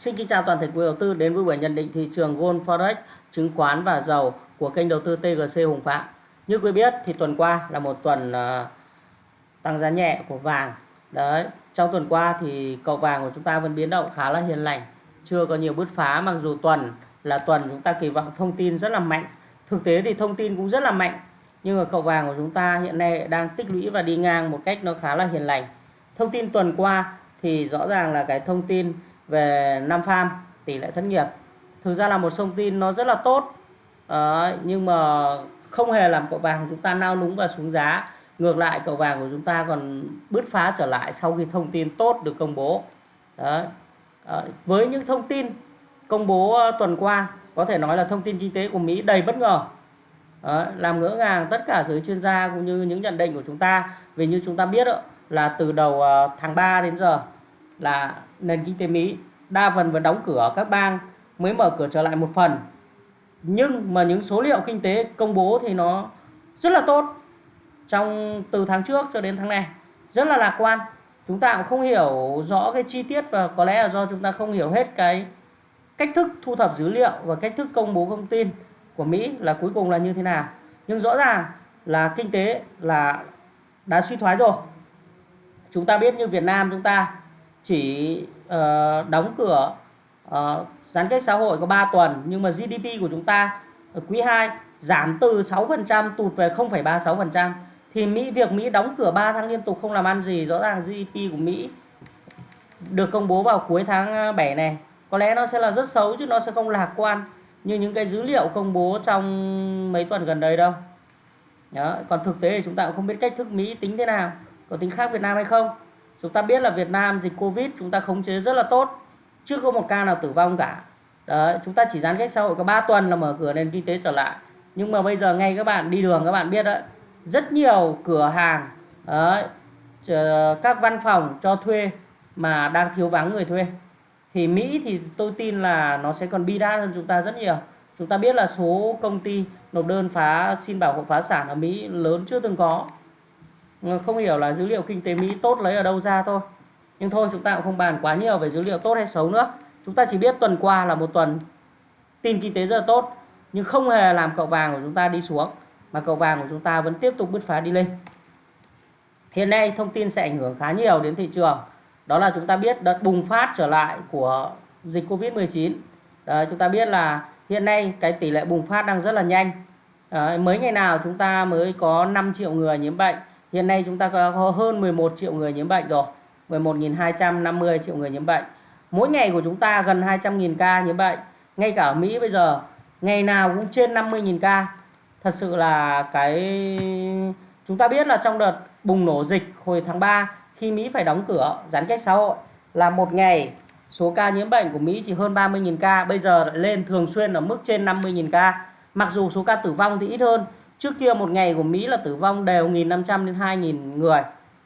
Xin kính chào toàn thể quý đầu tư đến với buổi nhận định thị trường Gold Forex, chứng khoán và dầu của kênh đầu tư TGC Hùng Phạm. Như quý biết thì tuần qua là một tuần uh, tăng giá nhẹ của vàng. Đấy, trong tuần qua thì cầu vàng của chúng ta vẫn biến động khá là hiền lành, chưa có nhiều bứt phá mặc dù tuần là tuần chúng ta kỳ vọng thông tin rất là mạnh. Thực tế thì thông tin cũng rất là mạnh, nhưng ở cầu vàng của chúng ta hiện nay đang tích lũy và đi ngang một cách nó khá là hiền lành. Thông tin tuần qua thì rõ ràng là cái thông tin về Nam farm tỷ lệ thất nghiệp. Thực ra là một thông tin nó rất là tốt. À, nhưng mà không hề làm cậu vàng chúng ta nao núng và xuống giá. Ngược lại cậu vàng của chúng ta còn bứt phá trở lại sau khi thông tin tốt được công bố. Đó. À, với những thông tin công bố ờ, tuần qua có thể nói là thông tin kinh tế của Mỹ đầy bất ngờ. Đó, làm ngỡ ngàng tất cả giới chuyên gia cũng như những nhận định của chúng ta. Vì như chúng ta biết đó, là từ đầu ờ, tháng 3 đến giờ là nền kinh tế Mỹ. Đa phần vẫn đóng cửa các bang mới mở cửa trở lại một phần. Nhưng mà những số liệu kinh tế công bố thì nó rất là tốt trong, từ tháng trước cho đến tháng này. Rất là lạc quan. Chúng ta cũng không hiểu rõ cái chi tiết và có lẽ là do chúng ta không hiểu hết cái cách thức thu thập dữ liệu và cách thức công bố thông tin của Mỹ là cuối cùng là như thế nào. Nhưng rõ ràng là kinh tế là đã suy thoái rồi. Chúng ta biết như Việt Nam chúng ta chỉ uh, đóng cửa uh, giãn cách xã hội có 3 tuần nhưng mà GDP của chúng ta ở quý 2 giảm từ 6% tụt về 0,36% thì Mỹ việc Mỹ đóng cửa 3 tháng liên tục không làm ăn gì rõ ràng GDP của Mỹ được công bố vào cuối tháng ờ, 7 này. Có lẽ nó sẽ là rất xấu chứ nó sẽ không lạc quan như những cái dữ liệu công bố trong mấy tuần gần đây đâu. Đó. còn thực tế thì chúng ta cũng không biết cách thức Mỹ tính thế nào có tính khác Việt Nam hay không chúng ta biết là Việt Nam dịch Covid chúng ta khống chế rất là tốt chưa có một ca nào tử vong cả. Đấy chúng ta chỉ giãn cách xã hội có 3 tuần là mở cửa nền kinh tế trở lại. Nhưng mà bây giờ ngay các bạn đi đường các bạn biết đấy rất nhiều cửa hàng đấy, các văn phòng cho thuê mà đang thiếu vắng người thuê. Thì Mỹ thì tôi tin là nó sẽ còn bi đát hơn chúng ta rất nhiều. Chúng ta biết là số công ty nộp đơn phá xin bảo hộ phá sản ở Mỹ lớn chưa từng có không hiểu là dữ liệu kinh tế Mỹ tốt lấy ở đâu ra thôi. Nhưng thôi chúng ta cũng không bàn quá nhiều về dữ liệu tốt hay xấu nữa. Chúng ta chỉ biết tuần qua là một tuần tin kinh tế rất là tốt nhưng không hề làm cậu vàng của chúng ta đi xuống mà cậu vàng của chúng ta vẫn tiếp tục bứt phá đi lên. Hiện nay thông tin sẽ ảnh hưởng khá nhiều đến thị trường. Đó là chúng ta biết đợt bùng phát trở lại của dịch Covid-19 Đấy, chúng ta biết là hiện nay cái tỷ lệ bùng phát đang rất là nhanh. Đấy, mới ngày nào chúng ta mới có 5 triệu người nhiễm bệnh Hiện nay chúng ta có hơn 11 triệu người nhiễm bệnh rồi. 11.250 triệu người nhiễm bệnh. Mỗi ngày của chúng ta gần 200.000 ca nhiễm bệnh. Ngay cả ở Mỹ bây giờ ngày nào cũng trên 50.000 ca. Thật sự là cái chúng ta biết là trong đợt bùng nổ dịch hồi tháng 3 khi Mỹ phải đóng cửa giãn cách xã hội là một ngày số ca nhiễm bệnh của Mỹ chỉ hơn 30.000 ca, bây giờ lại lên thường xuyên ở mức trên 50.000 ca. Mặc dù số ca tử vong thì ít hơn Trước kia một ngày của Mỹ là tử vong đều 1.500 đến 2.000 người.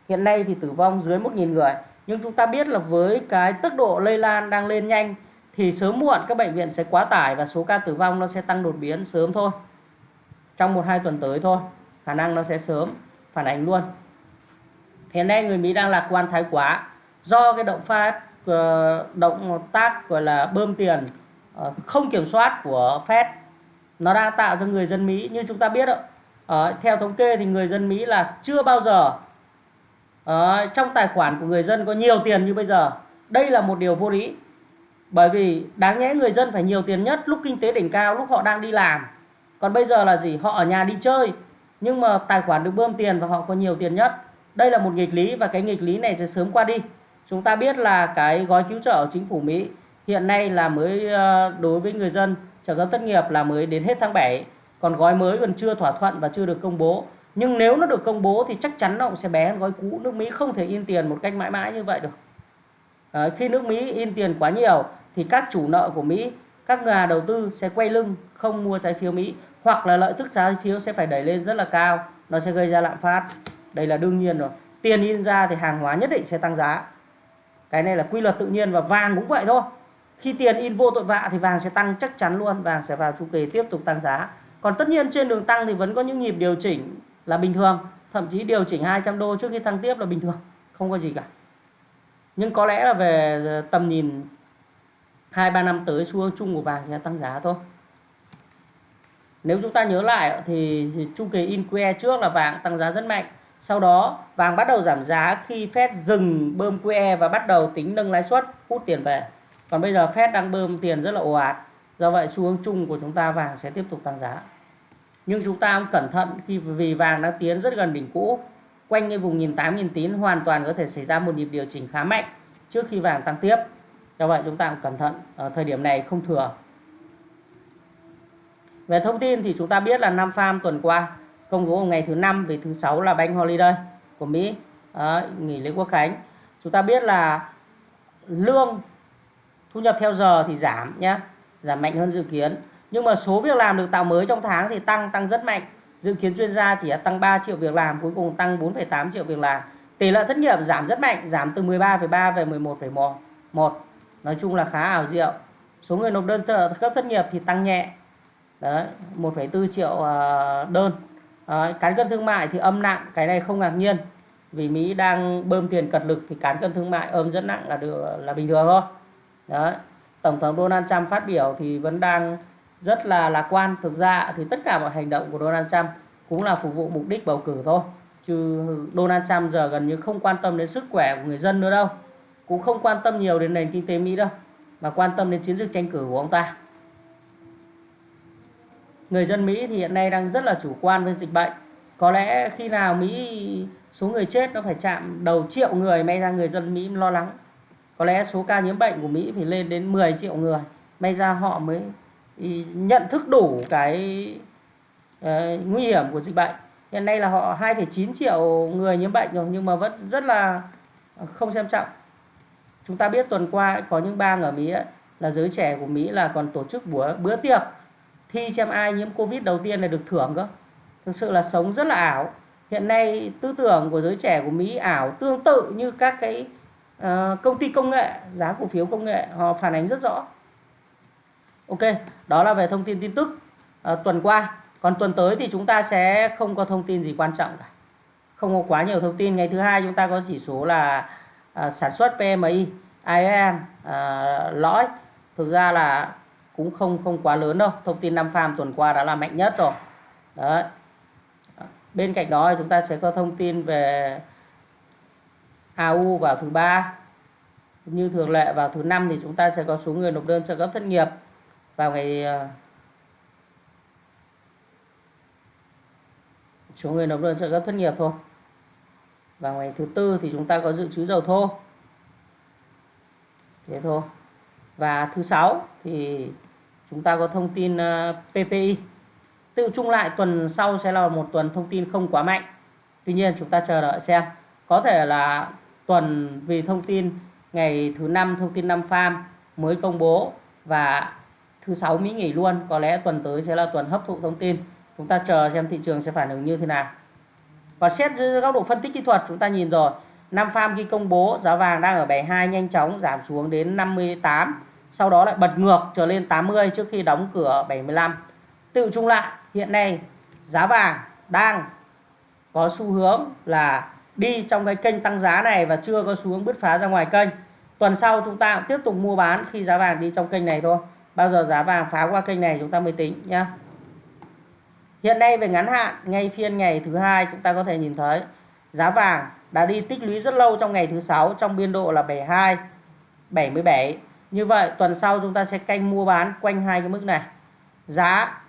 Hiện nay thì tử vong dưới 1.000 người. Nhưng chúng ta biết là với cái tốc độ lây lan đang lên nhanh thì sớm muộn các bệnh viện sẽ quá tải và số ca tử vong nó sẽ tăng đột biến sớm thôi. Trong 1-2 tuần tới thôi. Khả năng nó sẽ sớm phản ánh luôn. Hiện nay người Mỹ đang lạc quan thái quá do cái động phát ờ, động tác gọi là bơm tiền ờ, không kiểm soát của Fed nó đang tạo cho người dân Mỹ như chúng ta biết đó, ờ, theo thống kê thì người dân Mỹ là chưa bao giờ ở trong tài khoản của người dân có nhiều tiền như bây giờ. Đây là một điều vô lý bởi vì đáng nhẽ người dân phải nhiều tiền nhất lúc kinh tế đỉnh cao lúc họ đang đi làm. Còn bây giờ là gì? Họ ở nhà đi chơi nhưng mà tài khoản được bơm tiền và họ có nhiều tiền nhất. Đây là một nghịch lý và cái nghịch lý này sẽ sớm qua đi. Chúng ta biết là cái gói cứu trợ của chính phủ Mỹ hiện nay là mới ờ, đối với người dân trợ cấp thất nghiệp là mới đến hết tháng 7 còn gói mới còn chưa thỏa thuận và chưa được công bố. Nhưng nếu nó được công bố thì chắc chắn nó cũng sẽ bé. Hơn gói cũ nước Mỹ không thể in tiền một cách mãi mãi như vậy được. À, khi nước Mỹ in tiền quá nhiều thì các chủ nợ của Mỹ các nhà đầu tư sẽ quay lưng không mua trái phiếu Mỹ. Hoặc là lợi tức trái phiếu sẽ phải đẩy lên rất là cao. Nó sẽ gây ra lạm phát. Đây là đương nhiên rồi. Tiền in ra thì hàng hóa nhất định sẽ tăng giá. Cái này là quy luật tự nhiên và vàng cũng vậy thôi khi tiền in vô tội vạ thì vàng sẽ tăng chắc chắn luôn, vàng sẽ vào chu kỳ tiếp tục tăng giá. Còn tất nhiên trên đường tăng thì vẫn có những nhịp điều chỉnh là bình thường, thậm chí điều chỉnh 200 đô trước khi tăng tiếp là bình thường, không có gì cả. Nhưng có lẽ là về ờ, tầm nhìn hai ba năm tới, xu hướng chung của vàng sẽ tăng giá thôi. Nếu chúng ta nhớ lại thì chu kỳ in que trước là vàng tăng giá rất mạnh. Sau đó, vàng bắt đầu giảm giá khi Fed dừng bơm QE và bắt đầu tính nâng lãi suất, hút tiền về còn bây giờ Fed đang bơm tiền rất là ồ ạt. Do vậy xu hướng chung của chúng ta vàng sẽ tiếp tục tăng giá. Nhưng chúng ta cũng cẩn thận khi vì vàng đang tiến rất gần đỉnh cũ. Quanh cái vùng 1.800 tín hoàn toàn có thể xảy ra một nhịp điều chỉnh khá mạnh trước khi vàng tăng tiếp. Do vậy chúng ta cũng cẩn thận ở thời điểm này không thừa. Về thông tin thì chúng ta biết là nam farm tuần qua công bố ngày thứ năm về thứ sáu là bank holiday của Mỹ. À, nghỉ lễ quốc khánh. Chúng ta biết là lương thu nhập theo giờ thì giảm nhé giảm mạnh hơn dự kiến. Nhưng mà số việc làm được tạo mới trong tháng thì tăng tăng rất mạnh. Dự kiến chuyên gia chỉ tăng 3 triệu việc làm cuối cùng tăng 4,8 triệu việc làm. Tỷ lệ thất nghiệp giảm rất mạnh giảm từ 13,3 về 11,1 nói chung là khá ảo diệu. Số người nộp đơn trợ cấp thất nghiệp thì tăng nhẹ. Đấy 1,4 triệu ờ, đơn. Đấy, cán cân thương mại thì âm nặng cái này không ngạc nhiên. Vì Mỹ đang bơm tiền cật lực thì cán cân thương mại âm rất nặng là được là bình thường thôi đấy. Tổng thống Donald Trump phát biểu thì vẫn đang rất là lạc quan. Thực ra thì tất cả mọi hành động của Donald Trump cũng là phục vụ mục đích bầu cử thôi. Chứ Donald Trump giờ gần như không quan tâm đến sức khỏe của người dân nữa đâu. Cũng không quan tâm nhiều đến nền kinh tế Mỹ đâu, mà quan tâm đến chiến dịch tranh cử của ông ta. Người dân Mỹ thì hiện nay đang rất là chủ quan với dịch bệnh. Có lẽ khi nào Mỹ số người chết, nó phải chạm đầu triệu người, may ra người dân Mỹ lo lắng có lẽ số ca nhiễm bệnh của Mỹ phải lên đến 10 triệu người. May ra họ mới nhận thức đủ cái uh, nguy hiểm của dịch bệnh. Hiện nay là họ 2,9 triệu người nhiễm bệnh rồi nhưng mà vẫn rất là không xem trọng. Chúng ta biết tuần qua có những bang ở Mỹ ấy, là giới trẻ của Mỹ là còn tổ chức bữa bữa tiệc thi xem ai nhiễm Covid đầu tiên là được thưởng cơ. Thực sự là sống rất là ảo. Hiện nay tư tưởng của giới trẻ của Mỹ ảo tương tự như các cái uh, công ty công nghệ giá cổ phiếu công nghệ họ phản ánh rất rõ. Ok đó là về thông tin tin tức uh, tuần qua. Còn tuần tới thì chúng ta sẽ không có thông tin gì quan trọng cả. Không có quá nhiều thông tin. Ngày thứ hai chúng ta có chỉ số là uh, sản xuất PMI IAN uh, lõi. Thực ra là cũng không không quá lớn đâu. Thông tin năm farm tuần qua đã là mạnh nhất rồi. Đấy. Bên cạnh đó chúng ta sẽ có thông tin về AU vào thứ ba. Như thường lệ, vào thứ năm thì chúng ta sẽ có số người nộp đơn trợ cấp thất nghiệp. Vào ngày ờ, số người nộp đơn trợ cấp thất nghiệp thôi. Và ngày thứ tư thì chúng ta có dự trữ dầu thô. Thế thôi. Và thứ sáu thì chúng ta có thông tin ờ, PPI tự chung lại tuần sau sẽ là một tuần thông tin không quá mạnh. Tuy nhiên chúng ta chờ đợi xem. Có thể là tuần vì thông tin ngày thứ năm thông tin năm farm mới công bố và thứ sáu Mỹ nghỉ luôn. Có lẽ tuần tới sẽ là tuần hấp thụ thông tin. Chúng ta chờ xem thị trường sẽ phản ứng như thế nào. Và xét dưới góc độ phân tích kỹ thuật, chúng ta nhìn rồi. Năm farm khi công bố, giá vàng đang ở 72 nhanh chóng giảm xuống đến 58 sau đó lại bật ngược trở lên 80 trước khi đóng cửa 75 tự chung lại, hiện nay giá vàng đang có xu hướng là đi trong cái kênh tăng giá này và chưa có xu hướng bứt phá ra ngoài kênh. Tuần sau chúng ta cũng tiếp tục mua bán khi giá vàng đi trong kênh này thôi. Bao giờ giá vàng phá qua kênh này chúng ta mới tính nhá. Hiện nay về ngắn hạn, ngay phiên ngày thứ hai chúng ta có thể nhìn thấy giá vàng đã đi tích lũy rất lâu trong ngày thứ sáu trong biên độ là 72 77 như vậy, tuần sau chúng ta sẽ canh mua bán quanh hai cái mức này. Giá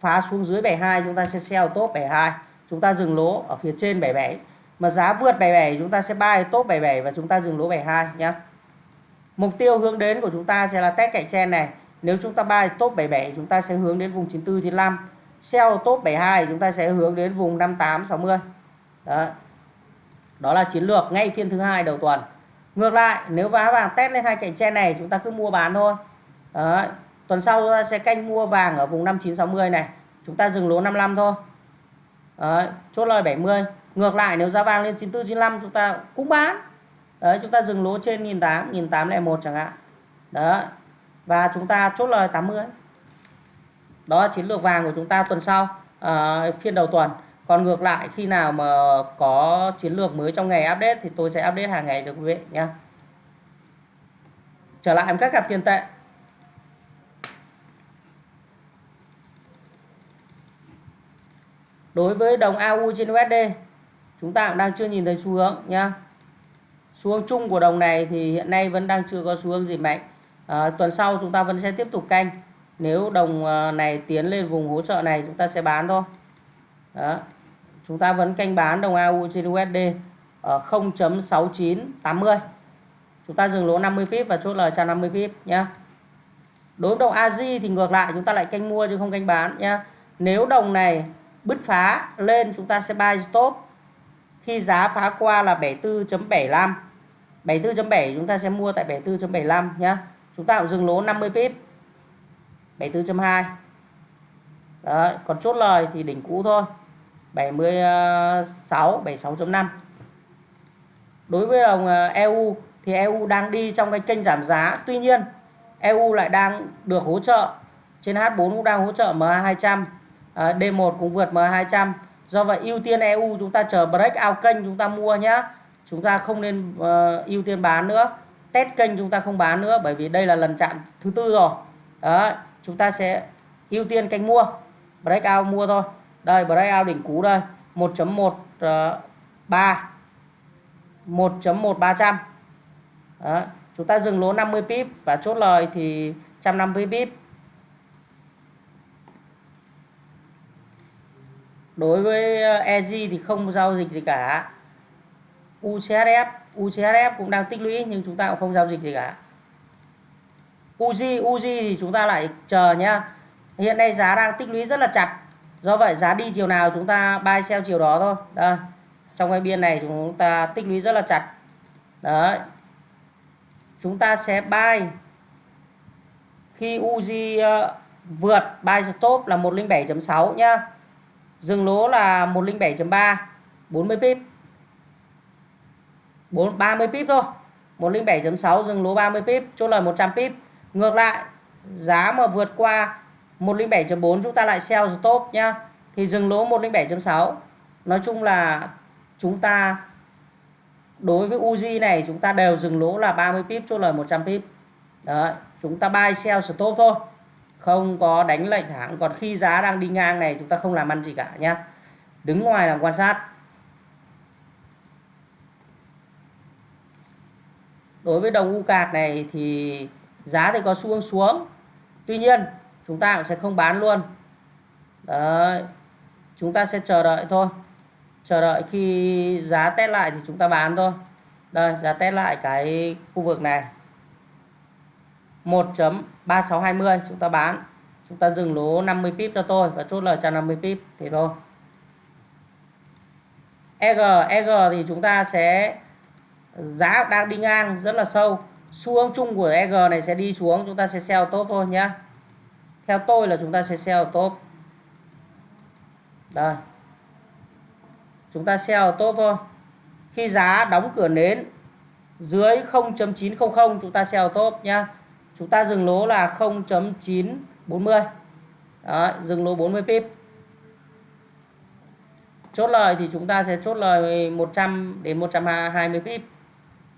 phá xuống dưới 72 chúng ta sẽ sell top 72 chúng ta dừng lỗ ở phía trên 77 mà giá vượt 77 chúng ta sẽ buy top 77 và chúng ta dừng lỗ 72 nhé mục tiêu hướng đến của chúng ta sẽ là test cạnh trên này nếu chúng ta buy top 77 chúng ta sẽ hướng đến vùng 94 95. Sell top 72 chúng ta sẽ hướng đến vùng 58 60. Đó. Đó là chiến lược ngay phiên thứ hai đầu tuần. Ngược lại, nếu giá vàng test lên hai cạnh trên này chúng ta cứ mua bán thôi. Đó. Tuần sau chúng ta sẽ canh mua vàng ở vùng 5960 này. Chúng ta dừng lỗ 55 thôi. Đó. Chốt lời 70 ngược lại nếu giá vàng lên 94 95 chúng ta cũng bán. Đấy chúng ta dừng lỗ trên 1008 1801 chẳng hạn. Đó và chúng ta chốt lời 80 đó là chiến lược vàng của chúng ta tuần sau à, phiên đầu tuần. Còn ngược lại khi nào mà có chiến lược mới trong ngày update thì tôi sẽ update hàng ngày cho quý vị nhé trở lại em các cặp tiền tệ. Đối với đồng AU trên USD chúng ta cũng đang chưa nhìn thấy xu hướng nhá. Xu hướng chung của đồng này thì hiện nay vẫn đang chưa có xu hướng gì mạnh. À, tuần sau chúng ta vẫn sẽ tiếp tục canh. Nếu đồng ờ, này tiến lên vùng hỗ trợ này chúng ta sẽ bán thôi. Đó. Chúng ta vẫn canh bán đồng AU trên USD ở 0.6980 chúng ta dừng lỗ 50 pip và chốt lời 150 pip nhé đối với đồng AJ thì ngược lại chúng ta lại canh mua chứ không canh bán nhé nếu đồng này bứt phá lên chúng ta sẽ buy stop khi giá phá qua là 74.75 74.7 chúng ta sẽ mua tại 74.75 nhé chúng ta cũng dừng lỗ 50 pip. 74.2 Đấy, còn chốt lời thì đỉnh cũ thôi. 76 76.5 đối với đồng ờ, EU thì EU đang đi trong cái kênh giảm giá. Tuy nhiên EU lại đang được hỗ trợ. Trên H4 cũng đang hỗ trợ MA200 ờ, D1 cũng vượt MA200 do vậy ưu tiên EU chúng ta chờ break out kênh chúng ta mua nhé chúng ta không nên uh, ưu tiên bán nữa. Test kênh chúng ta không bán nữa bởi vì đây là lần chạm thứ tư rồi. Đó chúng ta sẽ ưu tiên kênh mua. Breakout mua thôi. Đây breakout đỉnh cú đây. 1.13 1.1300 ờ, chúng ta dừng lỗ 50 pip và chốt lời thì 150 pip. Đối với ờ, EG thì không giao dịch gì cả. UCHF UCHF cũng đang tích lũy nhưng chúng ta cũng không giao dịch gì cả. UG UG thì chúng ta lại chờ nhá. Hiện nay giá đang tích lũy rất là chặt. Do vậy giá đi chiều nào chúng ta buy sell chiều đó thôi. Đây, trong cái biên này chúng ta tích lũy rất là chặt. Đấy. Chúng ta sẽ buy khi UG ờ, vượt buy stop là 107.6 nhá dừng lỗ là 107.3 40 pip. 4 30 pip thôi. 107.6 dừng lỗ 30 pip, chốt lời 100 pip. Ngược lại, giá mà vượt qua 107.4 chúng ta lại sell stop nhá. Thì dừng lỗ 107.6 nói chung là chúng ta, đối với Uzi này, chúng ta đều dừng lỗ là 30 pip, chốt lời 100 pip. Đấy, chúng ta buy sell stop thôi không có đánh lệnh thẳng còn khi giá đang đi ngang này, chúng ta không làm ăn gì cả nhá. Đứng ngoài làm quan sát. Đối với đồng u cạc này thì giá thì có xu hướng xuống. Tuy nhiên, chúng ta cũng sẽ không bán luôn. Đấy. Chúng ta sẽ chờ đợi thôi. Chờ đợi khi giá test lại thì chúng ta bán thôi. Đây, giá test lại cái khu vực này. 1.3620 chúng ta bán. Chúng ta dừng lỗ 50 pip cho tôi và chốt lời cho 50 pip. Thì thôi. EG EG thì chúng ta sẽ, giá đang đi ngang rất là sâu. Xu hướng chung của EG này sẽ đi xuống. Chúng ta sẽ sell top thôi nhé theo tôi là chúng ta sẽ sell top đây. Chúng ta sell top thôi. Khi giá đóng cửa nến dưới 0.900 chúng ta sell top nhá chúng ta dừng lỗ là 0.940 dừng lỗ 40 pip. Chốt lời thì chúng ta sẽ chốt lời 100 đến 120 pip.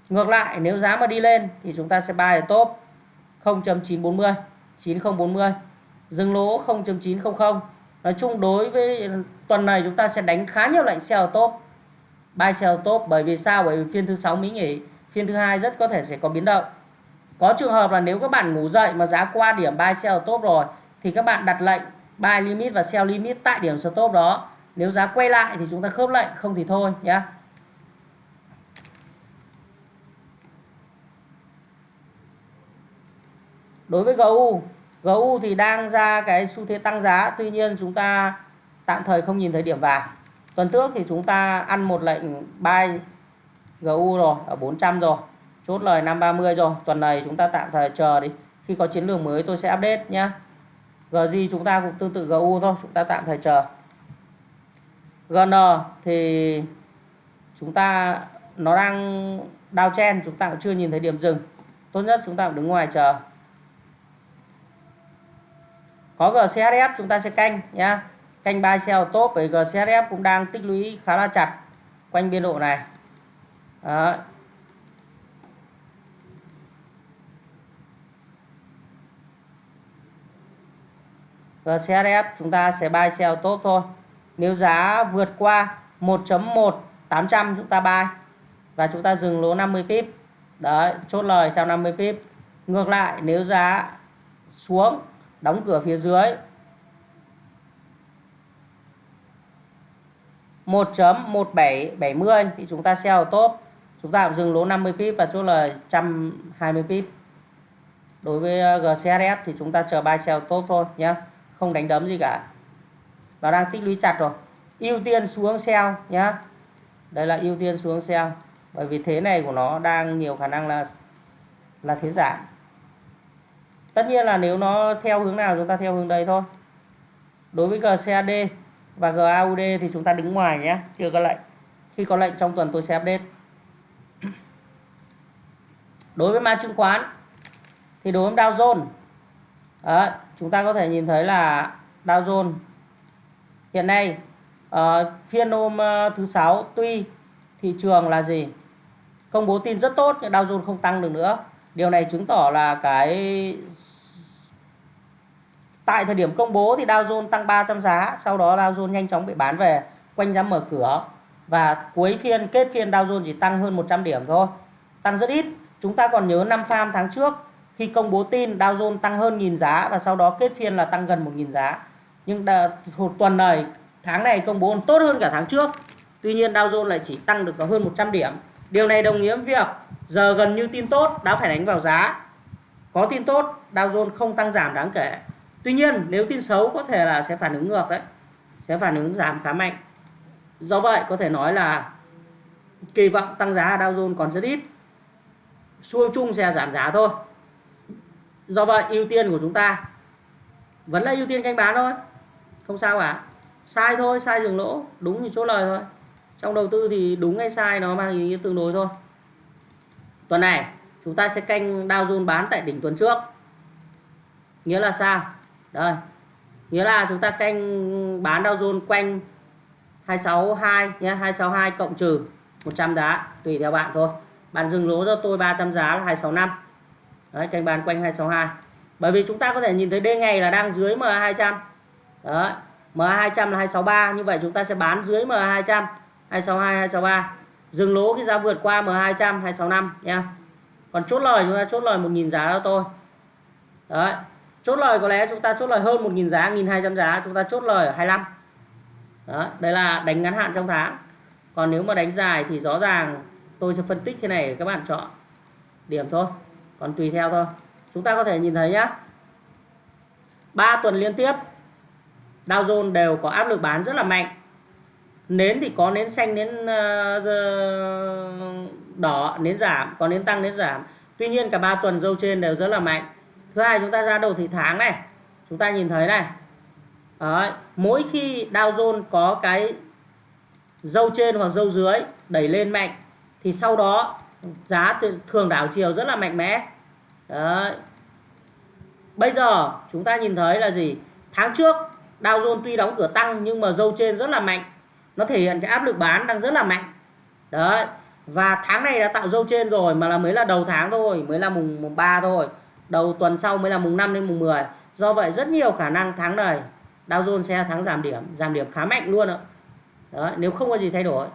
Ngược lại, nếu giá mà đi lên thì chúng ta sẽ buy ở top 0.940 9040 dừng lỗ 0.900 nói chung đối với tuần này chúng ta sẽ đánh khá nhiều lệnh sell top. Buy sell top bởi vì sao? Bởi vì phiên thứ sáu Mỹ nghỉ, phiên thứ hai rất có thể sẽ có biến động có trường hợp là nếu các bạn ngủ dậy mà giá qua điểm buy sell top rồi, thì các bạn đặt lệnh buy limit và sell limit tại điểm stop đó. Nếu giá quay lại thì chúng ta khớp lệnh, không thì thôi nhé đối với GU GU thì đang ra cái xu thế tăng giá, tuy nhiên chúng ta tạm thời không nhìn thấy điểm vàng. Tuần trước thì chúng ta ăn một lệnh buy GU rồi, ở 400 rồi chốt lời 530 rồi. Tuần này chúng ta tạm thời chờ đi. Khi có chiến lược mới tôi sẽ update nhé gì chúng ta cũng tương tự GU thôi. Chúng ta tạm thời chờ. GN thì chúng ta, nó đang downtrend chúng ta cũng chưa nhìn thấy điểm dừng. Tốt nhất chúng ta cũng đứng ngoài chờ. Có GCHF chúng ta sẽ canh nhá. Canh buy sell top với GCHF cũng đang tích lũy khá là chặt quanh biên độ này. Đó. Ờ, GCHF chúng ta sẽ buy sell tốt thôi. Nếu giá vượt qua 1.1 800 chúng ta buy và chúng ta dừng lỗ 50 pip. Đấy chốt lời trong 50 pip. Ngược lại nếu giá xuống đóng cửa phía dưới 1.1770 thì chúng ta sell top. Chúng ta dừng lỗ 50 pip và chốt lời 120 pip. Đối với ờ, GCSF thì chúng ta chờ buy sell top thôi nhé không đánh đấm gì cả. Và đang tích lũy chặt rồi. Ưu tiên xuống sell nhé đây là ưu tiên xuống sell. Bởi vì thế này của nó đang nhiều khả năng là là thế giảm. Tất nhiên là nếu nó theo hướng nào chúng ta theo hướng đây thôi. Đối với GCAD và GAUD thì chúng ta đứng ngoài nhé chưa có lệnh. Khi có lệnh trong tuần tôi sẽ update. Đối với mã chứng khoán thì đối với Dow Jones đó, chúng ta có thể nhìn thấy là Dow Jones hiện nay uh, phiên hôm uh, thứ sáu tuy thị trường là gì? Công bố tin rất tốt nhưng Dow Jones không tăng được nữa. Điều này chứng tỏ là cái tại thời điểm công bố thì Dow Jones tăng 300 giá sau đó Dow Jones nhanh chóng bị bán về quanh giá mở cửa. Và cuối phiên kết phiên Dow Jones chỉ tăng hơn 100 điểm thôi tăng rất ít. Chúng ta còn nhớ năm farm tháng trước khi công bố tin Dow Jones tăng hơn nghìn giá và sau đó kết phiên là tăng gần 1.000 giá. Nhưng một tuần này, tháng này công bố tốt hơn cả tháng trước. Tuy nhiên, Dow Jones lại chỉ tăng được có hơn 100 điểm. Điều này đồng nghĩa với việc giờ gần như tin tốt đã phải đánh vào giá. Có tin tốt, Dow Jones không tăng giảm đáng kể. Tuy nhiên, nếu tin xấu có thể là sẽ phản ứng ngược đấy, sẽ phản ứng giảm khá mạnh. Do vậy, có thể nói là kỳ vọng tăng giá Dow Jones còn rất ít. Xu chung sẽ giảm giá thôi do vậy, ưu tiên của chúng ta vẫn là ưu tiên canh bán thôi. Không sao cả. Sai thôi, sai dừng lỗ, đúng như chốt lời thôi. Trong đầu tư thì đúng hay sai nó mang ý nghĩa tương đối thôi. Tuần này, chúng ta sẽ canh Dow Jones bán tại đỉnh tuần trước. Nghĩa là sao? Đây. Nghĩa là chúng ta canh bán Dow Jones quanh 262 nhé 262 cộng trừ 100 giá, tùy theo bạn thôi. Bạn dừng lỗ cho tôi 300 giá là 265 đấy, canh bán quanh 262 bởi vì chúng ta có thể nhìn thấy d ngày là đang dưới MA200 đấy MA200 là 263 như vậy chúng ta sẽ bán dưới MA200 262 263 dừng lỗ khi giá vượt qua M200 265 nha còn chốt lời, chúng ta chốt lời 1.000 giá cho tôi. Đấy, chốt lời có lẽ chúng ta chốt lời hơn 1.000 giá 1.200 giá, chúng ta chốt lời ở 25 đó đây là đánh ngắn hạn trong tháng. Còn nếu mà đánh dài thì rõ ràng tôi sẽ phân tích thế này để các bạn chọn điểm thôi còn tùy theo thôi. Chúng ta có thể nhìn thấy nhá. Ba tuần liên tiếp Dow Jones đều có áp lực bán rất là mạnh. Nến thì có nến xanh nến ờ, đỏ nến giảm có nến tăng nến giảm. Tuy nhiên cả ba tuần dâu trên đều rất là mạnh. Thứ hai chúng ta ra đầu thị tháng này. Chúng ta nhìn thấy này. Đấy, mỗi khi Dow Jones có cái dâu trên hoặc dâu dưới đẩy lên mạnh thì sau đó giá thường đảo chiều rất là mạnh mẽ. Đấy. bây giờ chúng ta nhìn thấy là gì? Tháng trước Dow Jones tuy đóng cửa tăng nhưng mà dâu trên rất là mạnh. Nó thể hiện cái áp lực bán đang rất là mạnh. Đấy. Và tháng này đã tạo dâu trên rồi mà là mới là đầu tháng thôi mới là mùng, mùng 3 thôi. Đầu tuần sau mới là mùng 5 đến mùng 10 do vậy rất nhiều khả năng tháng này Dow Jones sẽ tháng giảm điểm giảm điểm khá mạnh luôn ạ. Đấy, nếu không có gì thay đổi.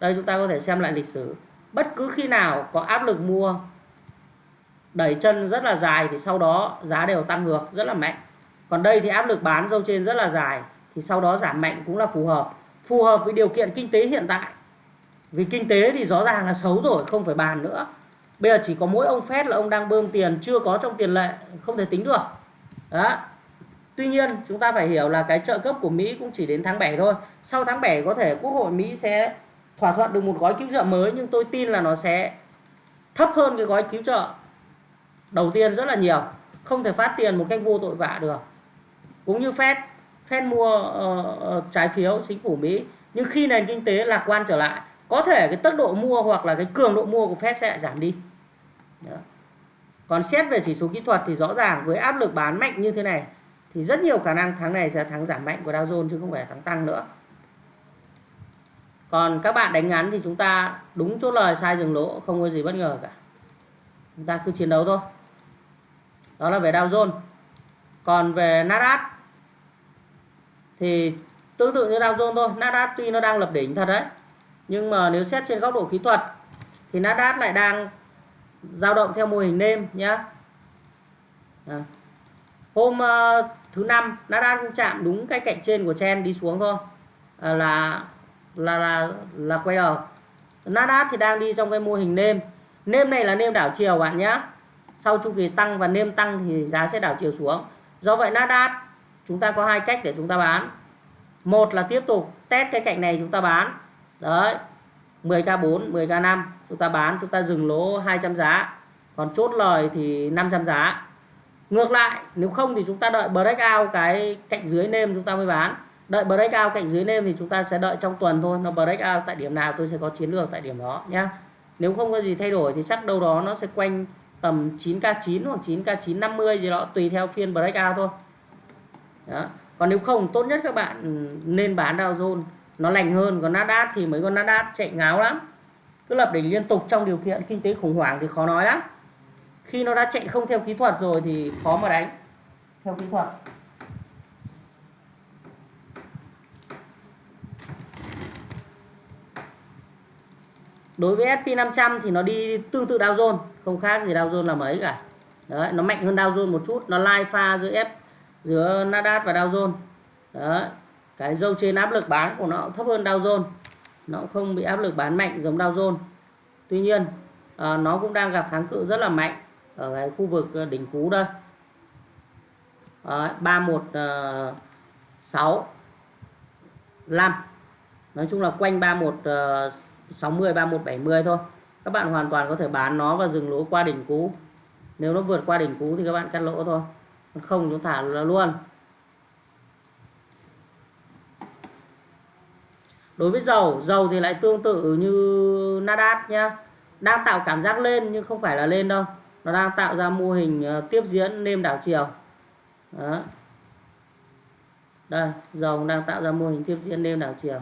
Đây chúng ta có thể xem lại lịch sử bất cứ khi nào có áp lực mua, đẩy chân rất là dài thì sau đó giá đều tăng ngược, rất là mạnh. Còn đây thì áp lực bán dâu trên rất là dài, thì sau đó giảm mạnh cũng là phù hợp. Phù hợp với điều kiện kinh tế hiện tại. Vì kinh tế thì rõ ràng là xấu rồi, không phải bàn nữa. Bây giờ chỉ có mỗi ông Fed là ông đang bơm tiền, chưa có trong tiền lệ, không thể tính được. Đó. Tuy nhiên, chúng ta phải hiểu là cái trợ cấp của Mỹ cũng chỉ đến tháng 7 thôi. Sau tháng 7 có thể Quốc hội Mỹ sẽ thỏa thuận được một gói cứu trợ mới nhưng tôi tin là nó sẽ thấp hơn cái gói cứu trợ đầu tiên rất là nhiều. Không thể phát tiền một cách vô tội vạ được. Cũng như Fed Fed mua uh, trái phiếu chính phủ Mỹ. Nhưng khi nền kinh tế lạc quan trở lại có thể cái tốc độ mua hoặc là cái cường độ mua của Fed sẽ giảm đi. Đó. còn xét về chỉ số kỹ thuật thì rõ ràng với áp lực bán mạnh như thế này thì rất nhiều khả năng tháng này sẽ thắng giảm mạnh của Dow Jones chứ không phải thắng tăng nữa còn các bạn đánh ngắn thì chúng ta đúng chốt lời sai dừng lỗ không có gì bất ngờ cả. Chúng ta cứ chiến đấu thôi. Đó là về Dow Jones. Còn về Nasdaq thì tương tự như Dow Jones thôi. Nasdaq tuy nó đang lập đỉnh thật đấy nhưng mà nếu xét trên góc độ kỹ thuật thì Nasdaq lại đang dao động theo mô hình nêm nhá. À. hôm uh, thứ năm Nasdaq cũng chạm đúng cái cạnh trên của chen đi xuống thôi. À, là là là là quay đầu. Nasdaq thì đang đi trong cái mô hình nêm. Nêm này là nêm đảo chiều bạn nhé sau chu kỳ tăng và nêm tăng thì giá sẽ đảo chiều xuống. Do vậy Nasdaq, chúng ta có hai cách để chúng ta bán. Một là tiếp tục test cái cạnh này chúng ta bán. Đấy 10k4 10k5 chúng ta bán, chúng ta dừng lỗ 200 giá. Còn chốt lời thì 500 giá. Ngược lại, nếu không thì chúng ta đợi breakout cái cạnh dưới nêm chúng ta mới bán đợi breakout cạnh dưới nêm thì chúng ta sẽ đợi trong tuần thôi. Nó breakout tại điểm nào tôi sẽ có chiến lược tại điểm đó nhá. Nếu không có gì thay đổi thì chắc đâu đó nó sẽ quanh tầm 9k9 hoặc 9k950 gì đó, tùy theo phiên breakout thôi. Đó. còn nếu không, tốt nhất các bạn nên bán Dow Jones. Nó lành hơn, còn Nasdaq thì mấy con Nasdaq chạy ngáo lắm. Cứ lập đỉnh liên tục trong điều kiện kinh tế khủng hoảng thì khó nói lắm. Khi nó đã chạy không theo kỹ thuật rồi thì khó mà đánh. Theo kỹ thuật. Đối với SP500 thì nó đi tương tự Dow Jones không khác gì Dow Jones là mấy cả. Đấy nó mạnh hơn Dow Jones một chút nó lai pha giữa F giữa Nasdaq và Dow Jones. Đấy cái dâu trên áp lực bán của nó thấp hơn Dow Jones. Nó không bị áp lực bán mạnh giống Dow Jones. Tuy nhiên à, nó cũng đang gặp kháng cự rất là mạnh ở cái khu vực à, đỉnh cú đây. Ba một ờ, sáu năm. Nói chung là quanh ba à, một sáu mươi ba một bảy mươi thôi. Các bạn hoàn toàn có thể bán nó và dừng lỗ qua đỉnh cú nếu nó vượt qua đỉnh cú thì các bạn cắt lỗ thôi. Không, chúng thả luôn. Đối với dầu dầu thì lại tương tự như Nasdaq nhá. Đang tạo cảm giác lên nhưng không phải là lên đâu. Nó đang tạo ra mô hình ờ, tiếp diễn nêm đảo chiều. Đó. đây, dầu đang tạo ra mô hình tiếp diễn nêm đảo chiều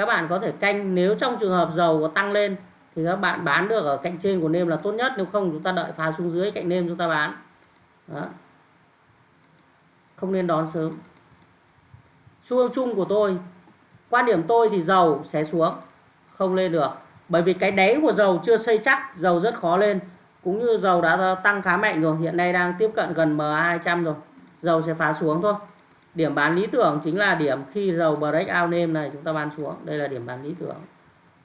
các bạn có thể canh, nếu trong trường hợp dầu có tăng lên thì các bạn bán được ở cạnh trên của nêm là tốt nhất, nếu không chúng ta đợi phá xuống dưới cạnh nêm chúng ta bán. Đó. không nên đón sớm. Xu hướng chung của tôi, quan điểm tôi thì dầu sẽ xuống, không lên được. Bởi vì cái đáy của dầu chưa xây chắc, dầu rất khó lên. Cũng như dầu đã tăng khá mạnh rồi, hiện nay đang tiếp cận gần MA200 rồi, dầu sẽ phá xuống thôi điểm bán lý tưởng chính là điểm khi dầu break out nêm này chúng ta bán xuống. Đây là điểm bán lý tưởng.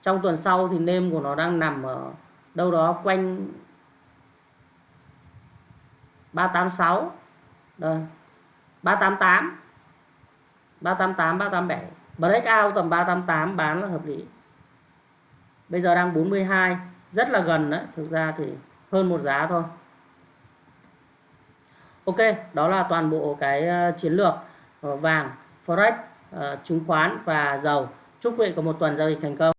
Trong tuần sau thì nêm của nó đang nằm ở đâu đó quanh 386 đây 388 388 387 breakout tầm 388 bán là hợp lý. Bây giờ đang 42 rất là gần đấy. Thực ra thì hơn một giá thôi. Ok, đó là toàn bộ cái ờ, chiến lược vàng, forex ờ, chứng khoán và dầu. Chúc quý vị có một tuần giao dịch thành công.